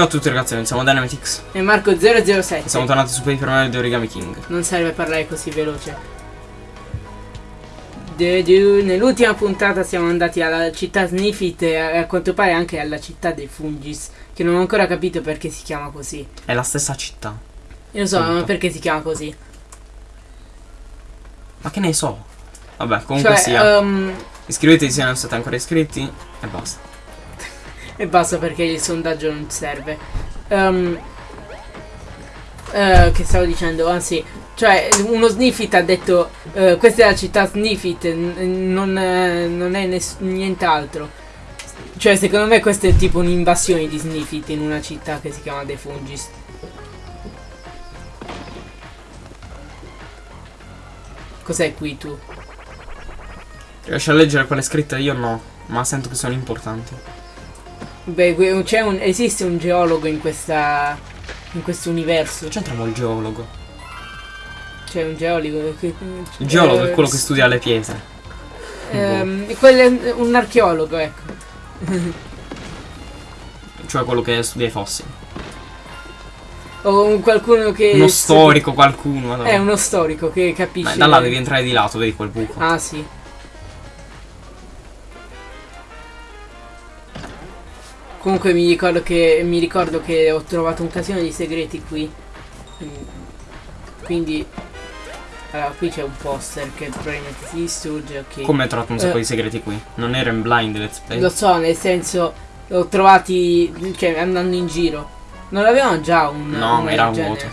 Ciao a tutti ragazzi, siamo Dynamitix E Marco 007. e siamo tornati su Paper Mario di Origami King. Non serve parlare così veloce. Nell'ultima puntata siamo andati alla città Sniffit e a quanto pare anche alla città dei Fungis. Che non ho ancora capito perché si chiama così. È la stessa città. Io lo so, Punto. ma perché si chiama così? Ma che ne so? Vabbè, comunque cioè, sia. ehm, Iscrivetevi se non siete ancora iscritti e basta. E basta perché il sondaggio non serve. Ehm, eh, che stavo dicendo? Anzi, cioè, uno Sniffit ha detto: eh, Questa è la città Sniffit, non, eh, non è nient'altro. Cioè, secondo me, questa è tipo un'invasione di Sniffit in una città che si chiama The Fungis. Cos'è qui tu? Riesci a leggere quelle scritte? Io no, ma sento che sono importanti. Beh, un, esiste un geologo in questa. in questo universo. C'entriamo il geologo? C'è un geologo. Che, Il geologo eh, è quello che studia le pietre. Ehm, quello è un archeologo, ecco. Cioè quello che studia i fossili. O un qualcuno che. Uno storico, qualcuno. È uno storico che capisce. Beh, da là devi entrare di lato, vedi quel buco. Ah, sì. Comunque mi ricordo che. Mi ricordo che ho trovato un casino di segreti qui. Quindi. Allora, qui c'è un poster che probabilmente si distrugge, ok. Come hai trovato un sacco Eh. di segreti qui? Non era in blind let's play? Lo so, nel senso, l'ho trovati, cioè, andando in giro. Non avevano già un... No, una era vuoto.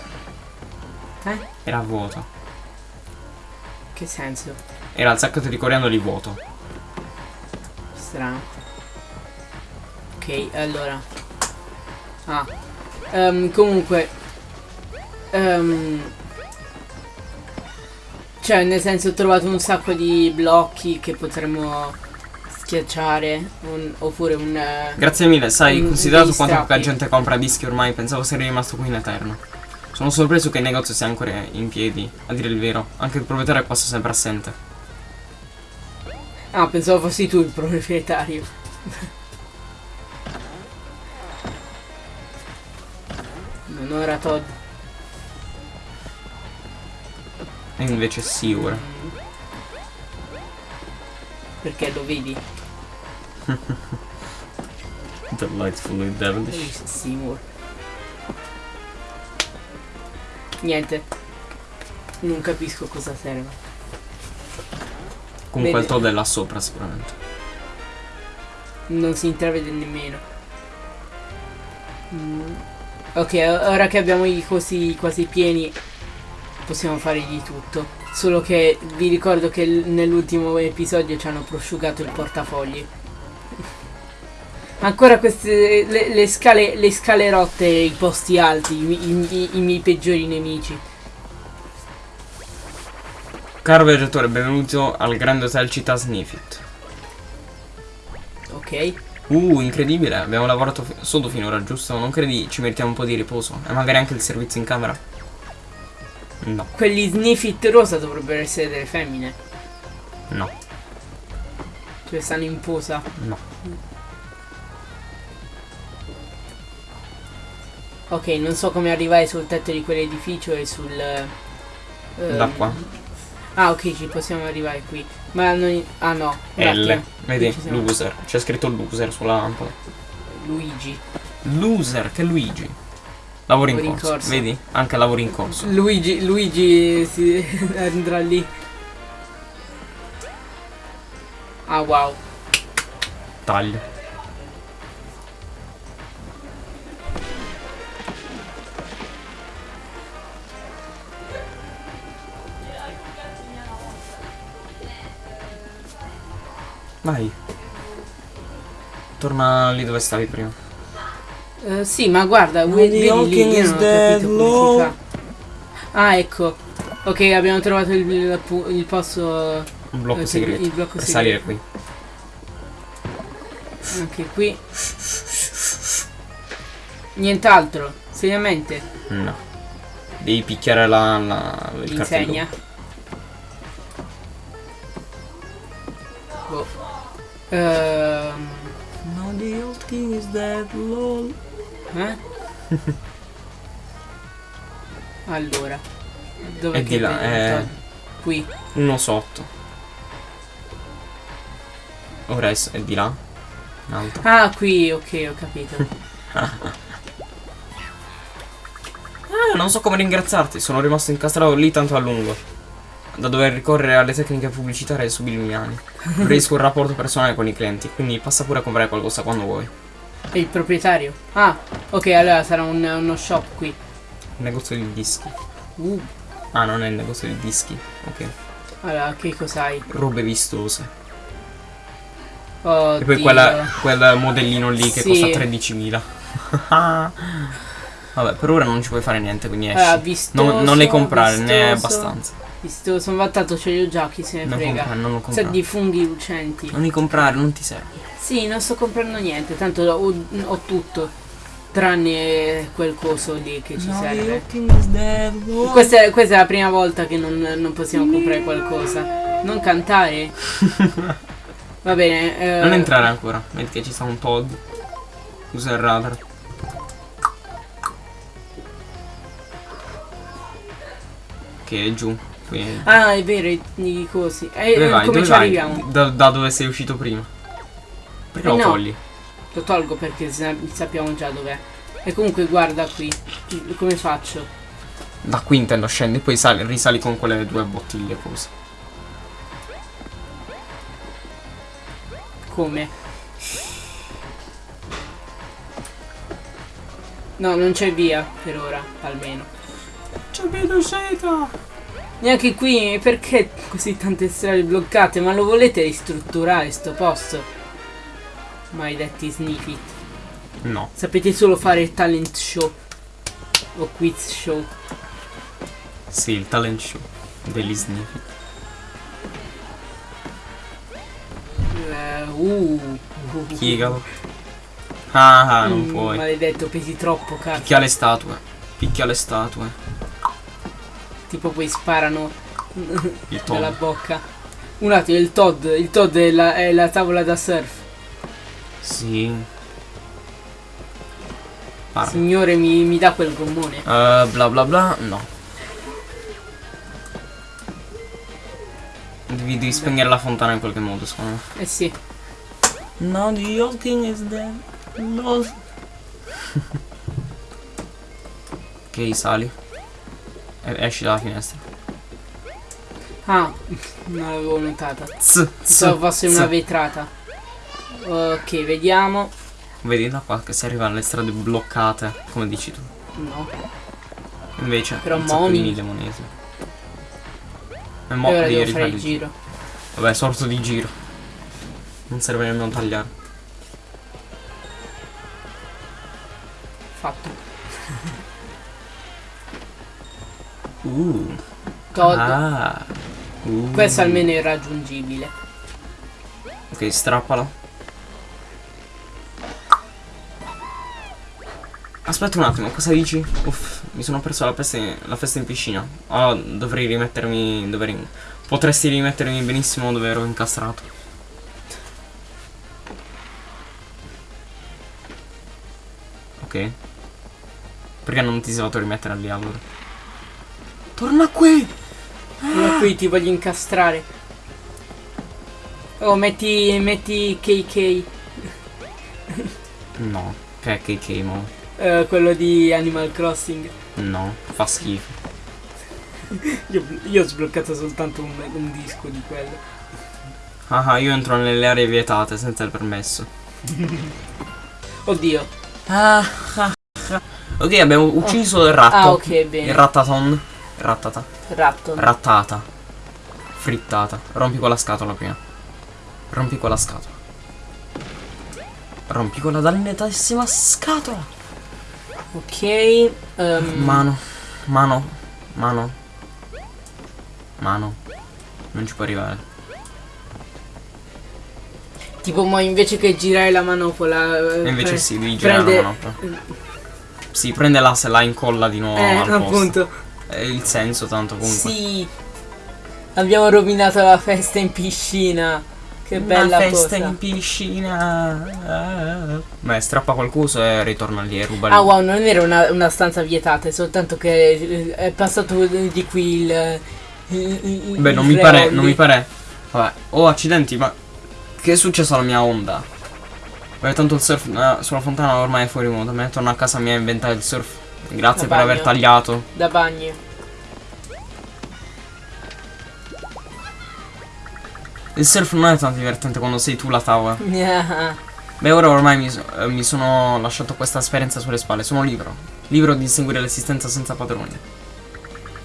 Eh? Era vuoto. Che senso? Era il sacco di coriandoli vuoto. Strano. Ok, allora. Ah. Ehm, comunque. Ehm, cioè, nel senso, ho trovato un sacco di blocchi che potremmo schiacciare. un- oppure un... eh, Grazie mille, sai, Mm, considerato quanto poca gente compra dischi ormai, pensavo sarei rimasto qui in eterno. Sono sorpreso che il negozio sia ancora in piedi, a dire il vero. Anche il proprietario è quasi sempre assente. Ah, pensavo fossi tu il proprietario. Non era Todd. E invece ora. Perché lo vedi? Delightfully devilish. Seymour. Niente. Non capisco cosa serve. Comunque il Vedi. Todd è là sopra sicuramente. Non si intravede nemmeno. Mm. Ok, ora che abbiamo i cosi quasi pieni, possiamo fare di tutto. Solo che vi ricordo che nell'ultimo episodio ci hanno prosciugato il portafogli. Ancora queste le, le scale le scale rotte i posti alti, i, i- i miei peggiori nemici. Caro viaggiatore, benvenuto al Grande Hotel Città Sniffit. Ok? Uh, incredibile, abbiamo lavorato fi- sodo finora, giusto? Non credi ci meritiamo un po' di riposo? E magari anche il servizio in camera? No, Quelli sniffit rosa dovrebbero essere delle femmine. no, Cioè stanno in posa. no. Ok, non so come arrivare sul tetto di quell'edificio e sul... ehm, Da qua. Ah, ok, ci possiamo arrivare qui. Ma non... Ah no, L, vedi? Loser. C'è scritto loser sulla lampada. Luigi. Loser, che Luigi. Lavoro in in corso. corso. Vedi? Anche lavoro in corso. Luigi, Luigi si andrà lì. Ah, wow. Taglio. Vai. Torna lì dove stavi prima. Eh, sì, ma guarda, io is non ho dead, capito come no. si fa. Ah, ecco. Ok, abbiamo trovato il, il, il posto... Un blocco Eh, sì, segreto. il blocco per segreto. salire qui. Anche qui. Nient'altro, seriamente. No. Devi picchiare la, la, il Insegna. Ehm, No, the old king is dead, lol. eh? allora. Dove È di là, è- Qui. Uno sotto. Ora è, è di là. In alto. Ah, qui, ok, ho capito. Ah, non so come ringraziarti. Sono rimasto incastrato lì tanto a lungo. Da dover ricorrere alle tecniche pubblicitarie subliminali. Preferisco un rapporto personale con i clienti. Quindi passa pure a comprare qualcosa quando vuoi. È il proprietario. Ah, ok, allora sarà un- uno shop qui. Il negozio di dischi. Uh, Ah, non è il negozio di dischi. Ok. allora, che cos'hai? Robe vistose. Oh, E poi quella, quel modellino lì che Sì. costa 13.000. Vabbè, per ora non ci puoi fare niente, quindi esci. Allora, vistoso, non, non ne comprare, ne è vistoso. abbastanza. Visto, sono vantato, ce li ho già, chi se ne Non frega. comprare, non lo Sa comprare. di funghi lucenti. Non li comprare, non ti serve. Sì, non sto comprando niente, tanto ho, ho tutto. Tranne quel coso lì che ci serve. Questa è, questa è la prima volta che non, non possiamo comprare qualcosa. Non cantare. Va bene. eh, Non entrare ancora, vedi che ci sta un Todd. Usa il radar. Che è giù. Qui è- Ah, è vero, i, cosi. Eh, Dove vai? come Dove ci vai? arriviamo? Da, da dove sei uscito prima? Perché Eh, lo no. togli? Lo tolgo perché sa- sappiamo già dov'è. E comunque guarda qui. Come faccio? Da qui intendo scendi, poi sali- risali con quelle due bottiglie così. Come? No, non c'è via per ora, almeno. C'è vedo seta! Neanche qui, perché così tante strade bloccate? Ma lo volete ristrutturare sto posto? Maledetti snippet. No. Sapete solo fare talent show. O quiz show. Sì, il talent show degli sniffi. Eh, uh. Piegalo. Ah, ah, non Mm, puoi. Maledetto, pesi troppo, cazzo. Picchia le statue. Picchia le statue. Tipo poi sparano Il dalla bocca. Un attimo, il Todd. Il Todd è la, è la tavola da surf. Sì. Parla. Signore, mi, mi dà quel gommone. Eh, bla bla bla, no. Devi, devi spegnere la fontana in qualche modo, secondo me. Eh sì. No, the old king is dead. No. ok, sali. Esci dalla finestra. Ah, non l'avevo notata. Z, Pensavo fosse una vetrata. Ok, vediamo. Vedi da qua che si arriva alle strade bloccate, come dici tu. No. Invece, Però Momi. mille monete. E mo ora devi devo fare il giro. Vabbè, sorto di giro. Non serve nemmeno tagliare. Fatto. Uh. Todd. Ah. Uh. Questo almeno è raggiungibile. Ok, strappala. Aspetta un attimo, cosa dici? Uff, mi sono perso la, peste- la festa in piscina. Ah, dovrei rimettermi. Dovrei, potresti rimettermi benissimo dove ero incastrato. Ok. Perché non ti sei fatto rimettere lì allora? Torna qui! Io qui ti voglio incastrare. Oh, metti, metti KK. No, che che che mo. eh, quello di Animal Crossing. No, fa schifo. Io, io ho sbloccato soltanto un, un disco di quello. Ah, ah, io entro nelle aree vietate senza il permesso. Oddio. Ah, ah, ah. Ok, abbiamo ucciso il ratto. Ah, ok, Il bene. rattaton. Rattata. Ratto. Rattata. Frittata. Rompi quella scatola prima. Rompi quella scatola. Rompi quella dannatissima scatola. ok. ehm, Mano. Mano. Mano. Mano. Non ci può arrivare. tipo, ma invece che girare la manopola. eh, invece sì, devi girare prende- la manopola. Sì, prende la se la incolla di nuovo Eh, appunto. Il senso tanto comunque. Sì. Abbiamo rovinato la festa in piscina. Che bella Una festa posa. in piscina. Beh, strappa quel cuso e ritorna lì e ruba Ah wow, non era una, una stanza vietata, è soltanto che eh, è passato di qui il... il- il- Beh, non mi pare, non mi pare. Vabbè, oh accidenti, ma che è successo alla mia onda? Beh, tanto il surf eh, sulla fontana ormai è fuori moda. Me torno a casa mia a inventare il surf. Grazie Da per aver bagno. tagliato. Da bagno. Il surf non è tanto divertente quando sei tu la tavola. Ah, Beh, ora ormai mi, eh, mi sono lasciato questa esperienza sulle spalle. Sono libero. Libero di inseguire l'esistenza senza padroni.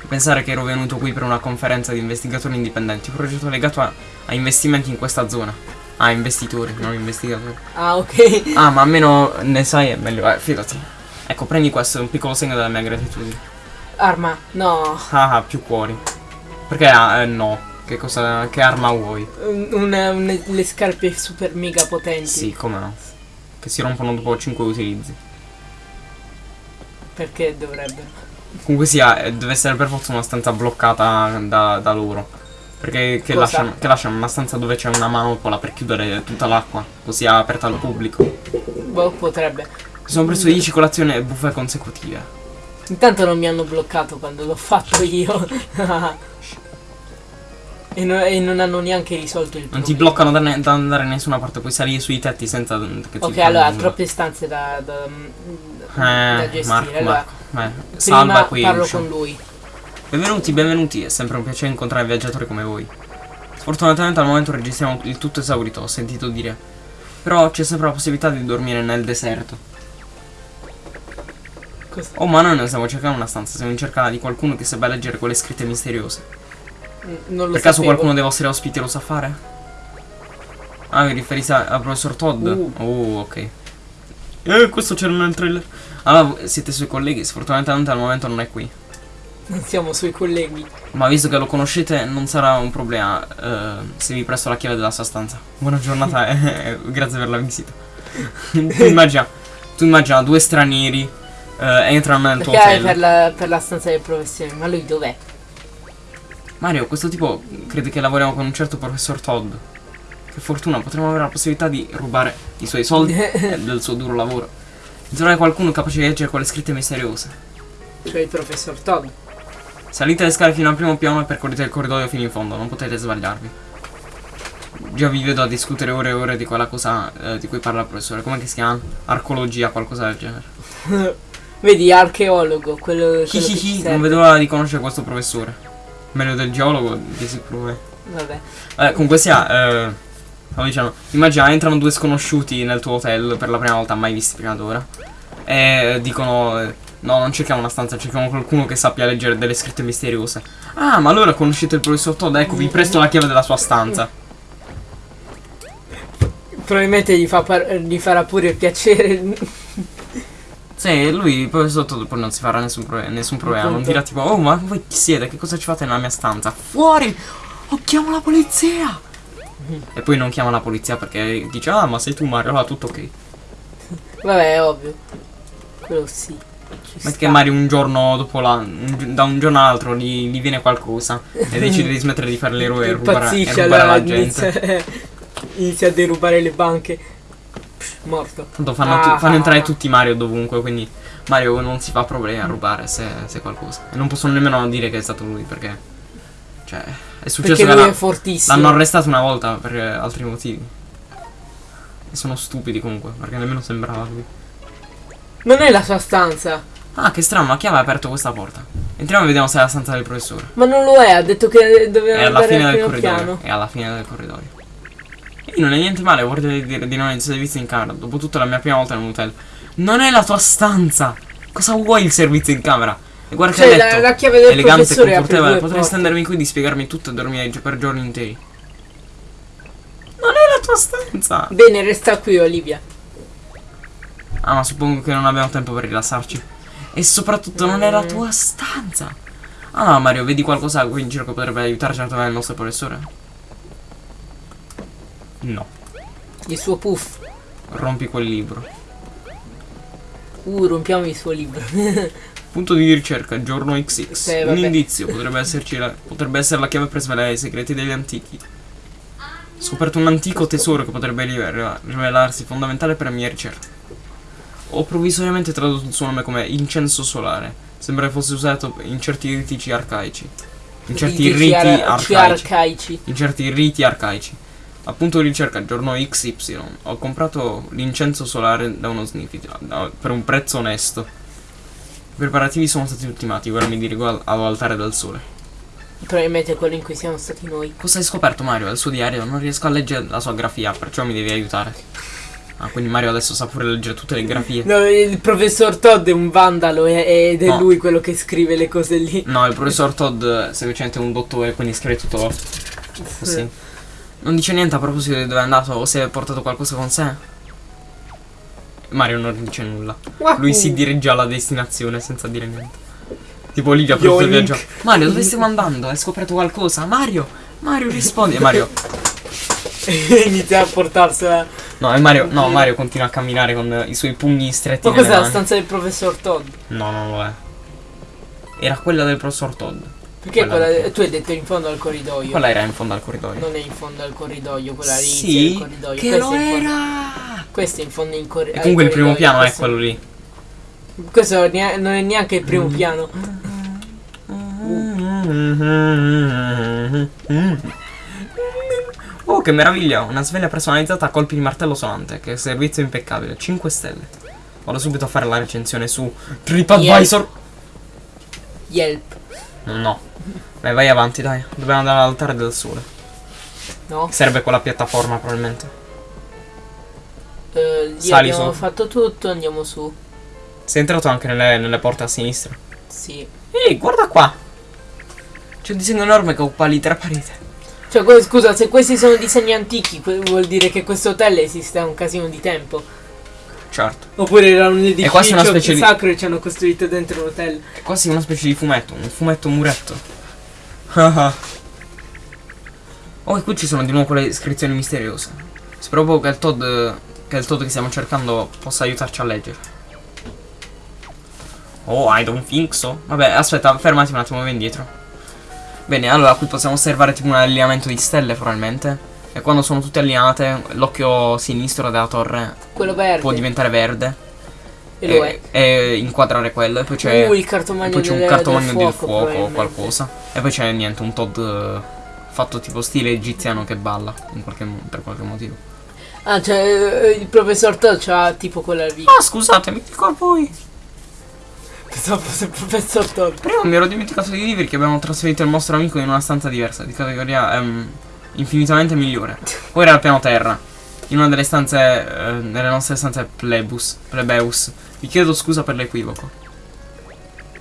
Pensare che ero venuto qui per una conferenza di investigatori indipendenti. Un progetto legato a, a investimenti in questa zona. Ah, investitori, non investigatori. ah, ok. Ah, ma almeno ne sai è meglio. Eh, fidati. Ecco, prendi questo, è un piccolo segno della mia gratitudine. Arma, no. Ah, ah, più cuori. Perché ah, eh, no? Che cosa. Che arma vuoi? Un- una- un- le scarpe super mega potenti. Sì, come no. Che si rompono dopo 5 utilizzi. Perché dovrebbero? Comunque sia, eh, deve essere per forza una stanza bloccata da, da loro. Perché che lasciano, che lasciano una stanza dove c'è una manopola per chiudere tutta l'acqua, così aperta al pubblico. Boh, potrebbe. Sono preso 10 colazioni e buffe consecutive. Intanto non mi hanno bloccato quando l'ho fatto io. e, no- e non hanno neanche risolto il Non problema. ti bloccano da, ne- da andare da nessuna parte, puoi salire sui tetti senza che ti Ok, allora, nulla. troppe stanze da, da, da Eh, gestire. Marco, allora, Marco. Prima salva qui. parlo con lui. Benvenuti, benvenuti, è sempre un piacere incontrare viaggiatori come voi. Sfortunatamente al momento registriamo il tutto esaurito, ho sentito dire. Però c'è sempre la possibilità di dormire nel deserto. Cosa- Oh, ma noi non stiamo cercando una stanza, siamo in cerca di qualcuno che sappia leggere quelle scritte misteriose. N- Non lo per caso sapevo. qualcuno dei vostri ospiti lo sa fare? Ah, vi riferite a- al professor Todd? Uh. Oh, ok. Eh, questo c'era nel trailer. Allora, siete suoi colleghi, sfortunatamente al momento non è qui. Non siamo suoi colleghi. Ma visto che lo conoscete non sarà un problema eh, se vi presto la chiave della sua stanza. Buona giornata e grazie per la visita. tu immagina, tu immagina due stranieri entrano nel tuo Perché hotel. per la, per la stanza del professore. Ma lui dov'è? Mario, questo tipo crede che lavoriamo con un certo professor Todd. Che fortuna, potremmo avere la possibilità di rubare i suoi soldi e del suo duro lavoro. Trovare qualcuno capace di leggere quelle scritte misteriose. Cioè il professor Todd. Salite le scale fino al primo piano e percorrete il corridoio fino in fondo, non potete sbagliarvi. Già vi vedo a discutere ore e ore di quella cosa eh, di cui parla il professore. Come che si chiama? Arcologia, qualcosa del genere. Vedi, archeologo, quello, quello che ci Hihihi, serve. non vedo l'ora di conoscere questo professore. Meglio del geologo, di sicuro. Vabbè. Eh, comunque sia, eh, stavo dicendo, immagina, entrano due sconosciuti nel tuo hotel per la prima volta mai visti prima d'ora. E dicono, eh, no, non cerchiamo una stanza, cerchiamo qualcuno che sappia leggere delle scritte misteriose. Ah, ma allora conoscete il professor Todd, ecco, vi presto la chiave della sua stanza. Probabilmente gli, fa gli farà pure piacere. Sì, lui, il professor Todd poi non si farà nessun, pro- nessun problema, non dirà tipo, oh, ma voi chi siete? Che cosa ci fate nella mia stanza? Fuori! Oh, chiamo la polizia! E poi non chiama la polizia perché dice, ah, ma sei tu Mario, allora tutto ok. Vabbè, è ovvio. Quello sì. Ci Ma che Mario un giorno dopo la, un da un giorno all'altro gli, gli viene qualcosa e decide di smettere di fare l'eroe e rubare, e rubare allora la gente. inizia, inizia a derubare le banche. Morto. Tanto fanno, Ah. fanno entrare tutti Mario dovunque, quindi Mario non si fa problemi a rubare se, se qualcosa. E non possono nemmeno dire che è stato lui perché... Cioè, è successo Perché che è l'hanno arrestato una volta per altri motivi. E sono stupidi comunque, perché nemmeno sembrava lui. Non è la sua stanza. Ah, che strano, ma chi aveva aperto questa porta? Entriamo e vediamo se è la stanza del professore. Ma non lo è, ha detto che È doveva alla andare fine del corridoio. piano. È alla fine del corridoio. E non è niente male, vorrei dire di non essere visto in camera. Dopotutto è la mia prima volta in un hotel. Non è la tua stanza! Cosa vuoi il servizio in camera? E guarda che Cioè, letto. la, la chiave del elegante e confortevole. Potrei stendermi qui di spiegarmi tutto e dormire per giorni interi. Non è la tua stanza! Bene, resta qui, Olivia. Ah, ma suppongo che non abbiamo tempo per rilassarci. E soprattutto non è la Mm. tua stanza. Ah no, Mario, vedi qualcosa qui in giro che potrebbe aiutarci a trovare il nostro professore? No. Il suo puff. Rompi quel libro. Uh, rompiamo il suo libro. Punto di ricerca, giorno XX. Sì, Un vabbè. indizio, potrebbe, esserci la- potrebbe essere la chiave per svelare i segreti degli antichi. scoperto un antico tesoro che potrebbe rive- rivelarsi fondamentale per le mie ricerche. Ho provvisoriamente tradotto il suo nome come incenso solare. Sembra che fosse usato in certi ritici arcaici. In certi Riti riti ar- arcaici. arcaici. In certi riti arcaici. Appunto ricerca, giorno XY, ho comprato l'incenso solare da uno sniffit da- per un prezzo onesto. I preparativi sono stati ultimati, ora mi dirigo al- all'altare del sole. Probabilmente quello in cui siamo stati noi. Cosa hai scoperto Mario? Al suo diario non riesco a leggere la sua grafia, perciò mi devi aiutare. Ah, quindi Mario adesso sa pure leggere tutte le grafie. No, il professor Todd è un vandalo ed è No. lui quello che scrive le cose lì. No, il professor Todd è semplicemente un dottore, quindi scrive tutto così. Non dice niente a proposito di dove è andato o se ha portato qualcosa con sé. Mario non dice nulla. Lui si dirige alla destinazione senza dire niente. Tipo Olivia per tutto il viaggio. Mario, dove stiamo andando? Hai scoperto qualcosa? Mario! Mario rispondi. E Mario. Inizia a portarsela. No, e Mario. No, Mario continua a camminare con i suoi pugni stretti. Ma cos'è la stanza del professor Todd? No, non lo è. Era quella del professor Todd. Perché Quella- quella, tu hai detto in fondo al corridoio. Quella era in fondo al corridoio. Non è in fondo al corridoio, quella lì sì, il corridoio. che Questo lo in era. Questo è in fondo in corridoio. E comunque il primo piano è quello lì. Questo non è neanche il Mm. primo piano. Oh, che meraviglia! Una sveglia personalizzata a colpi di martello sonante. Che servizio impeccabile. 5 stelle. Vado subito a fare la recensione su TripAdvisor. Yelp. No. Beh, vai avanti, dai. Dobbiamo andare all'altare del sole. No? Serve quella piattaforma, probabilmente. Eh, lì Sali abbiamo su. fatto tutto, andiamo su. Sei entrato anche nelle, nelle porte a sinistra. Sì. Ehi, guarda qua! C'è un disegno enorme che occupa l'intera parete. Cioè, scusa, se questi sono disegni antichi, vuol dire che questo hotel esiste da un casino di tempo. Certo. Oppure era un edificio quasi una specie di- sacro e ci hanno costruito dentro un hotel. È quasi una specie di fumetto, un fumetto muretto. Oh, e qui ci sono di nuovo quelle iscrizioni misteriose. Spero proprio che il Todd, che il Todd che stiamo cercando possa aiutarci a leggere. Oh, I don't think so. Vabbè, aspetta, fermati un attimo, vai indietro. Bene, allora qui possiamo osservare tipo un allineamento di stelle probabilmente. E quando sono tutte allineate, l'occhio sinistro della torre può diventare verde. e lo è. e, e inquadrare quello. E poi c'è Uh, il e cartomagno poi c'è un cartomagno del fuoco, fuoco o qualcosa. E poi c'è niente, un Todd eh, fatto tipo stile egiziano che balla in qualche per qualche motivo. Ah, cioè, eh, il professor Todd c'ha tipo quella lì. Ah, scusatemi, dico a voi. Pensavo fosse il professor Todd. Prima mi ero dimenticato di dirvi che abbiamo trasferito il nostro amico in una stanza diversa, di categoria ehm, infinitamente migliore. Ora era al piano terra, in una delle stanze, eh, nelle nostre stanze plebus, plebeus. Vi chiedo scusa per l'equivoco.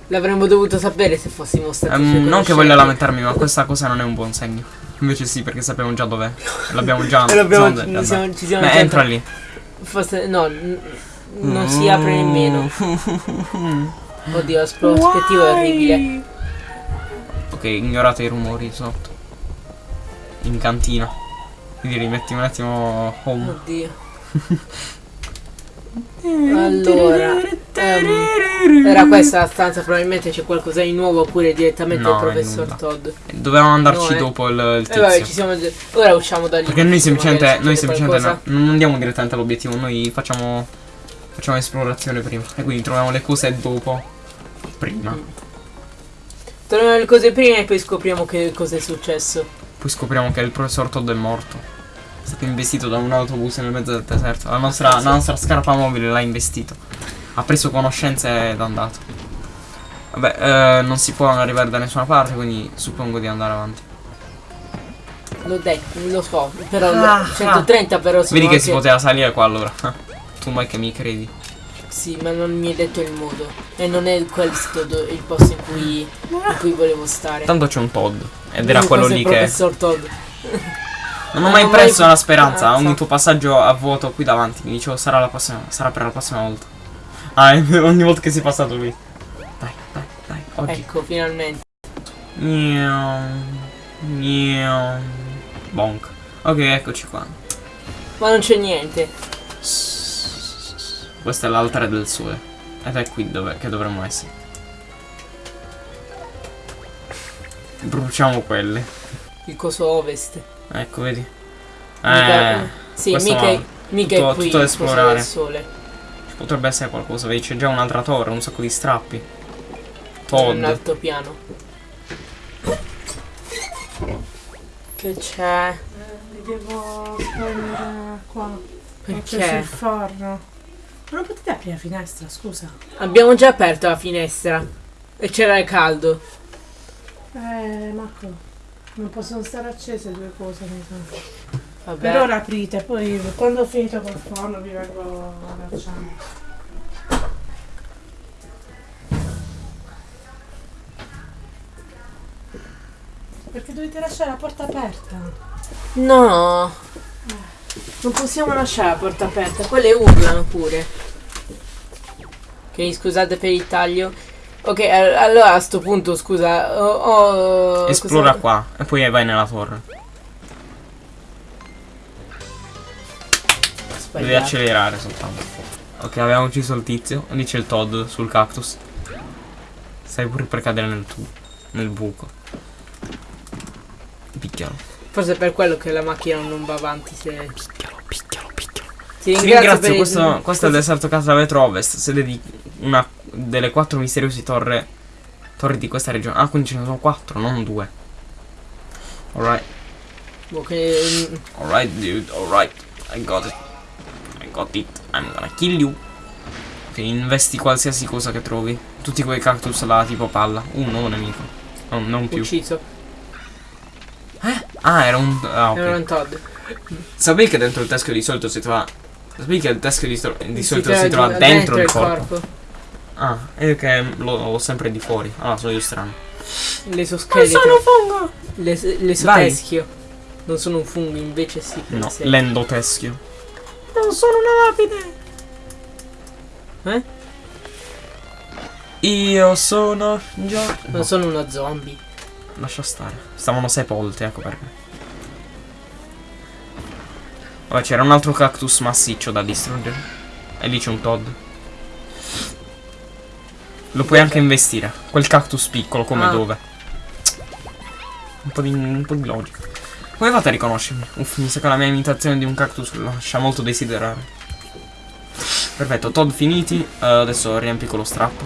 L'avremmo dovuto sapere se fossimo stati suoi non che voglio lamentarmi, ma questa cosa non è un buon segno. Invece sì, perché sappiamo già dov'è. L'abbiamo già. L'abbiamo- siamo ci siamo- ci siamo Beh, già- entra lì. Forse, no, non si apre nemmeno. Oddio, la prospettiva è orribile. Ok, ignorate i rumori sotto. In cantina. Quindi rimetti un attimo home. Oddio. Allora, ehm, era questa la stanza, probabilmente c'è qualcosa di nuovo oppure direttamente No, il professor. Todd. Dovevamo andarci No, eh. dopo il, il E vabbè, ci tizio. siamo Ora usciamo da lì. Perché noi semplicemente, noi semplicemente no- non andiamo direttamente all'obiettivo, noi facciamo, facciamo esplorazione prima. E quindi troviamo le cose dopo. Prima. Mm. Troviamo le cose prima e poi scopriamo che cosa è successo. Poi scopriamo che il professor Todd è morto. È stato investito da un autobus nel mezzo del deserto. La nostra, la nostra scarpa mobile l'ha investito. Ha preso conoscenze ed è andato. Vabbè, eh, non si può arrivare da nessuna parte, quindi suppongo di andare avanti. L'ho detto, lo so, però Ah, 130 però sono Vedi che anche- si poteva salire qua allora. tu mai che mi credi. Sì, ma non mi hai detto il modo. E non è questo il posto in cui, in cui volevo stare. Tanto c'è un Todd. Ed era quello lì che. professor Todd. Non ho mai perso mai- la speranza. Ah, Ogni tuo passaggio a vuoto qui davanti. Mi dicevo sarà la prossima. Sarà per la prossima volta. Ah, ogni volta che sei passato qui. Dai, dai, dai. Oggi. Ecco, finalmente. Bonk. Ok, eccoci qua. Ma non c'è niente. Questo è l'altare del sole. Ed è qui dove che dovremmo essere. Bruciamo quelle. Il coso ovest. Ecco, vedi. Mica, sì, mica, no. mica Tutto- è qui tutto da il esplorare. del sole. Ci potrebbe essere qualcosa, vedi, c'è già un'altra torre, un sacco di strappi. Un Todd. alto piano. Che c'è? Mi devo prendere qua. Ho Perché? preso il forno. Ma non potete aprire la finestra, scusa. Abbiamo già aperto la finestra. E c'era il caldo. Eh, Marco, non possono stare accese due cose. mi sa. Vabbè. Per ora aprite, poi quando ho finito col forno vi vengo a lasciare. Perché dovete lasciare la porta aperta? No. Non possiamo lasciare la porta aperta. Quelle urlano pure. Ok, scusate per il taglio. Ok, al- allora a sto punto, scusa, ho... ho- Esplora qua e poi vai nella torre. Devi Sbagliato. accelerare soltanto. Ok, abbiamo ucciso il tizio. Lì c'è il Todd sul cactus. Stai pure per cadere nel tu nel buco. Picchialo. Forse è per quello che la macchina non va avanti se... Ti ringrazio, ringrazio, per il- questo, questo è il deserto casa vetro ovest, sede di una delle quattro misteriose torre, torri di questa regione. Ah, quindi ce ne sono quattro, non due. Alright, Boh, che- alright dude, alright. I got it. I got it. I'm gonna kill you. Ok, investi qualsiasi cosa che trovi. Tutti quei cactus là tipo palla. Un nuovo nemico. No, non più. ucciso. Ah, era un... Ah, ok. Era un Todd. Sapevi che dentro il teschio di solito si trova... Sapevi che il teschio di, di solito si trova giù- dentro, il corpo? Ah, è che lo ho sempre di fuori. Ah, sono io strano. L'esoscheletro. fungo! L'es- L'esoteschio. Non sono un fungo, invece sì. No, l'endoteschio. Non sono una lapide! Eh? Io sono già... Non sono uno zombie. Lascia stare. Stavano sepolti, ecco perché. Vabbè, c'era un altro cactus massiccio da distruggere. E lì c'è un Todd. Lo puoi anche investire. Quel cactus piccolo, come Ah. dove? Un po' di, un po' di logica. Come fate a riconoscermi? Uff, mi sa che la mia imitazione di un cactus lascia molto desiderare. Perfetto, Todd finiti. Eh, adesso riempi con lo strappo.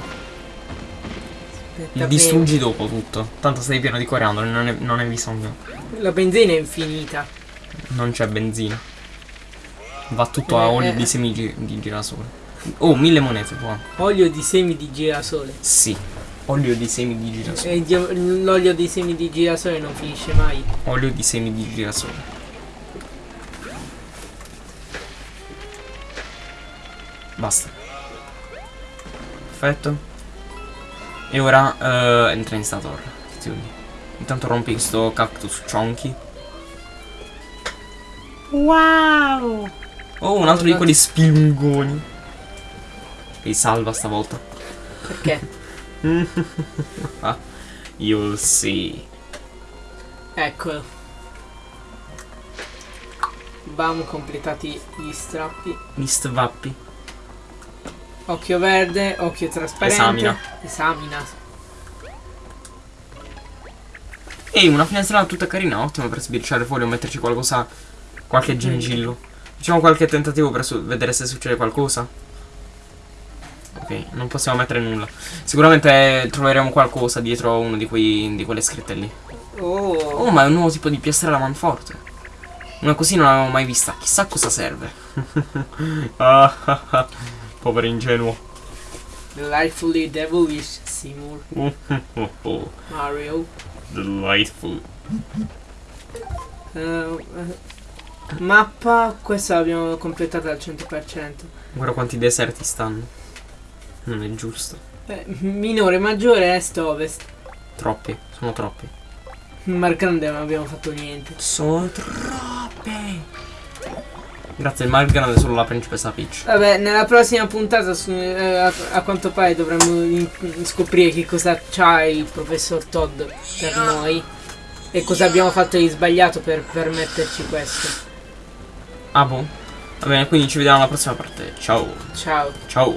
Il distruggi dopo tutto. Tanto sei pieno di coriandoli, non, è- non hai bisogno. La benzina è infinita. Non c'è benzina. Va tutto a Eh, olio eh. di semi di girasole. Oh, mille monete, buono. Olio di semi di girasole. Sì. Olio di semi di girasole. E dio- l'olio di semi di girasole non finisce mai. Olio di semi di girasole. Basta. Perfetto. E ora eh, entra in sta torre. Attenzione. Intanto rompi sto cactus chonky. Wow! Oh, un altro di quelli spilungoni. E salva stavolta. Perché? You'll see. Eccolo. Bam, completati gli strappi. Gli stvappi. Occhio verde, occhio trasparente. Esamina. Esamina. Ehi, una finestra tutta carina, ottima per sbirciare fuori o metterci qualcosa. Qualche gingillo. Facciamo qualche tentativo per vedere se succede qualcosa. Ok, non possiamo mettere nulla. Sicuramente troveremo qualcosa dietro uno di, quei, di quelle scritte lì. Oh. Oh, ma è un nuovo tipo di piastrella manforte. Una così non l'avevo mai vista. Chissà cosa serve. Ah, ah, ah. Povero ingenuo. Delightfully devilish Seymour Oh, oh, oh. Mario. Delightful. Eh, eh, mappa, questa l'abbiamo completata al 100%. Guarda quanti deserti stanno. Non è giusto. Eh, minore, maggiore, est, ovest. Troppi, sono troppi. Mar Grande non abbiamo fatto niente. Sono troppi. Grazie, il Mar Grande è solo la principessa Peach. Vabbè, nella prossima puntata su- eh, a, a quanto pare dovremmo in- scoprire che cosa c'ha il professor Todd per noi e cosa abbiamo fatto di sbagliato per permetterci questo. Ah, boh. Va bene, quindi ci vediamo alla prossima parte. Ciao. Ciao. Ciao.